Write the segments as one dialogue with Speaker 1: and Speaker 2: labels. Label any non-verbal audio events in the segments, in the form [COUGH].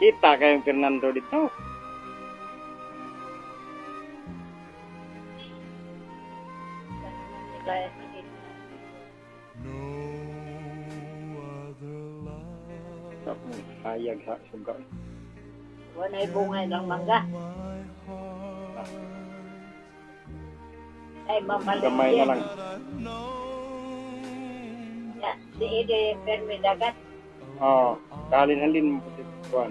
Speaker 1: Kita kayong Fernando.
Speaker 2: Kaya
Speaker 1: Ako, Hayag sa suga.
Speaker 2: Wala bunga ng mangga. Ay, mamalit
Speaker 1: Gamay na lang.
Speaker 2: Ya, si Ide Fermi Dagat.
Speaker 1: Oo. Oh, kalin-halin mo po si Juan.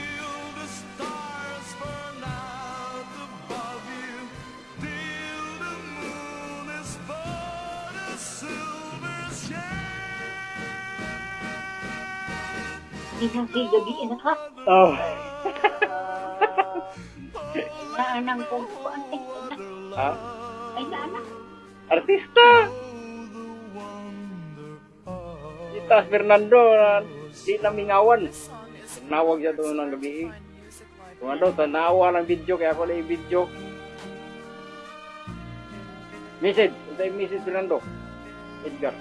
Speaker 2: Isang gabi na ka.
Speaker 1: Oh. [LAUGHS]
Speaker 2: Naanang kong. Ay, na.
Speaker 1: ha?
Speaker 2: Ay, naanang.
Speaker 1: Artista! Ita Fernando, na di na mingawan. Nawag siya doon ng gabi. Kung ano, tanawa ng video, kaya ako na yung video. Message, ito yung message Fernando. Edgar.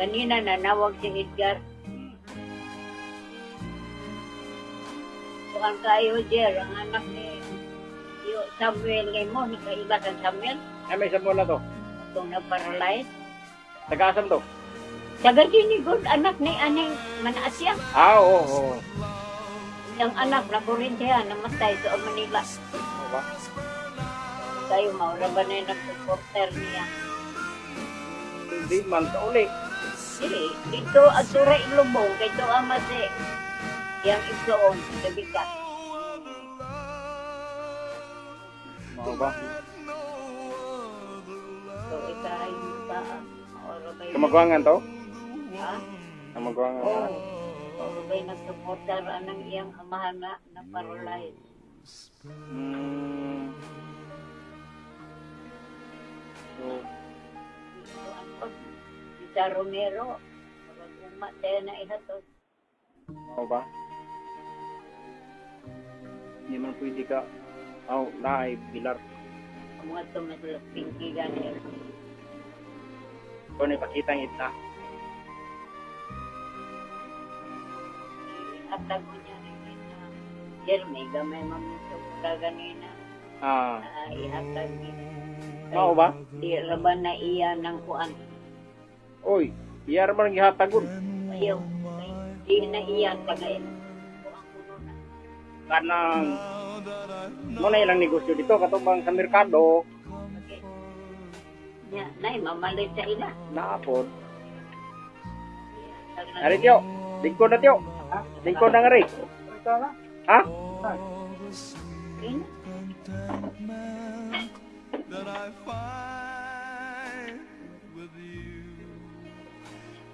Speaker 2: Kanina nanawag si Edgar. Kuan kayo, Jer, ang anak ni Yo, Samuel kay mo, nakaiba sa Samuel,
Speaker 1: Ay, may sabon na to.
Speaker 2: itong na-paralyze.
Speaker 1: Taga-asam to.
Speaker 2: Saga ni good anak ni aning manaasya.
Speaker 1: Ah, oo, oo.
Speaker 2: Yung anak na Corinthia, namatay sa Manila.
Speaker 1: Oo ba?
Speaker 2: Kayo maura ba na yung nag-supporter niya?
Speaker 1: Hindi man, sa uli.
Speaker 2: Dili, dito at tura ilubong, kay ito ang masi. Yang itoon, sabi ka.
Speaker 1: Oo ba?
Speaker 2: So? Maura ba yun?
Speaker 1: Kamagwangan to?
Speaker 2: Ha?
Speaker 1: Kamagwangan
Speaker 2: Oo.
Speaker 1: na.
Speaker 2: Maura ba yung nag-supporter anang iyang amahan na na paralyze?
Speaker 1: Hmm. So,
Speaker 2: Sa Romero, parang umatay na ihatod.
Speaker 1: oo ba? Hindi man pwede ka. Oh, naay, bilar.
Speaker 2: Ang mga tumatulog pinky ganyan.
Speaker 1: Kung ipakita ang ita.
Speaker 2: Ihatag mo niya rin na Jeremy, gamay mamito ko ka ganina.
Speaker 1: Ah,
Speaker 2: Ah, ihatag niya.
Speaker 1: mao ba?
Speaker 2: Di laban na iya ng kuan.
Speaker 1: Oy, iyar man gihatagon.
Speaker 2: Ayaw. Ay, Di na iya kuno na.
Speaker 1: Kanang mo na ilang negosyo dito katubang sa merkado.
Speaker 2: Nya, nay mamalit sa ila.
Speaker 1: Naapod. Ari tiyo, lingkod na tiyo. Lingkod na nga rin. Ha?
Speaker 2: Ina.
Speaker 3: that I find with you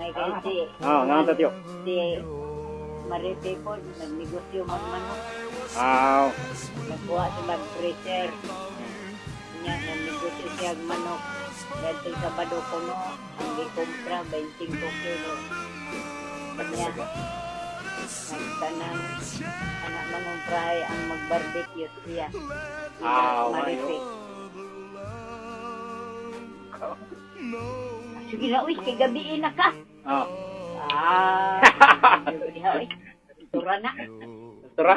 Speaker 2: May kay si
Speaker 1: Ah, nga ta tiyo.
Speaker 2: si Marite po, nagnegosyo man manok.
Speaker 1: Ah,
Speaker 2: Nagkuha sa mag freezer. Nya nagnegosyo siya manok. Dahil sa Bado Kuno, ang gikumpra 25 kilo. Kanya, Nagtanang anak mangumpray ang mag-barbecue siya.
Speaker 1: Ah,
Speaker 2: Maripik. Sige na, uy, kay gabiin na ka.
Speaker 1: Oh.
Speaker 2: Ah. Tura na.
Speaker 1: Tura?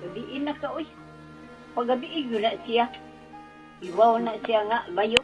Speaker 2: Gabiin na ka, uy. Pagabiin na siya. Iwaw na siya nga, bayo.